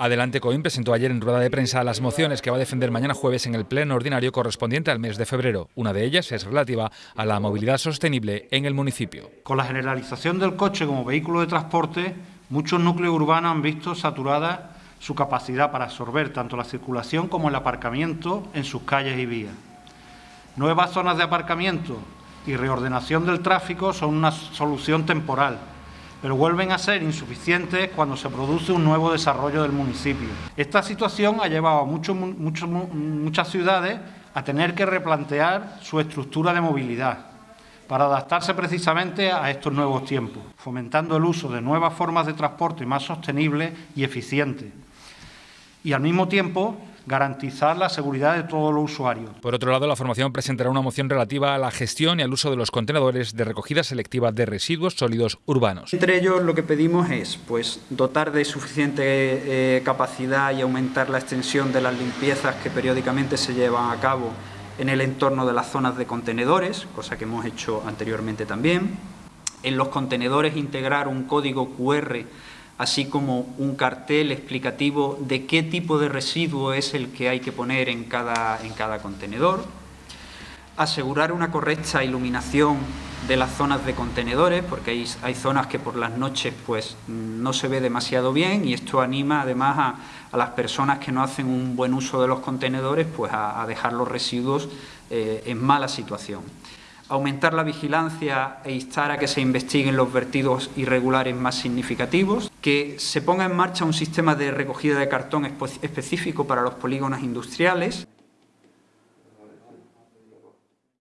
Adelante Coim presentó ayer en rueda de prensa las mociones que va a defender mañana jueves en el pleno ordinario correspondiente al mes de febrero. Una de ellas es relativa a la movilidad sostenible en el municipio. Con la generalización del coche como vehículo de transporte, muchos núcleos urbanos han visto saturada su capacidad para absorber tanto la circulación como el aparcamiento en sus calles y vías. Nuevas zonas de aparcamiento y reordenación del tráfico son una solución temporal pero vuelven a ser insuficientes cuando se produce un nuevo desarrollo del municipio. Esta situación ha llevado a muchas ciudades a tener que replantear su estructura de movilidad para adaptarse precisamente a estos nuevos tiempos, fomentando el uso de nuevas formas de transporte más sostenibles y eficientes. Y al mismo tiempo garantizar la seguridad de todos los usuarios. Por otro lado, la formación presentará una moción relativa a la gestión y al uso de los contenedores de recogida selectiva de residuos sólidos urbanos. Entre ellos lo que pedimos es pues, dotar de suficiente eh, capacidad y aumentar la extensión de las limpiezas que periódicamente se llevan a cabo en el entorno de las zonas de contenedores, cosa que hemos hecho anteriormente también. En los contenedores integrar un código QR así como un cartel explicativo de qué tipo de residuo es el que hay que poner en cada, en cada contenedor, asegurar una correcta iluminación de las zonas de contenedores, porque hay, hay, zonas que por las noches pues, no se ve demasiado bien y esto anima además a, a las personas que no hacen un buen uso de los contenedores pues, a, dejar los residuos eh, en mala situación aumentar la vigilancia e instar a que se investiguen los vertidos irregulares más significativos, que se ponga en marcha un sistema de recogida de cartón específico para los polígonos industriales,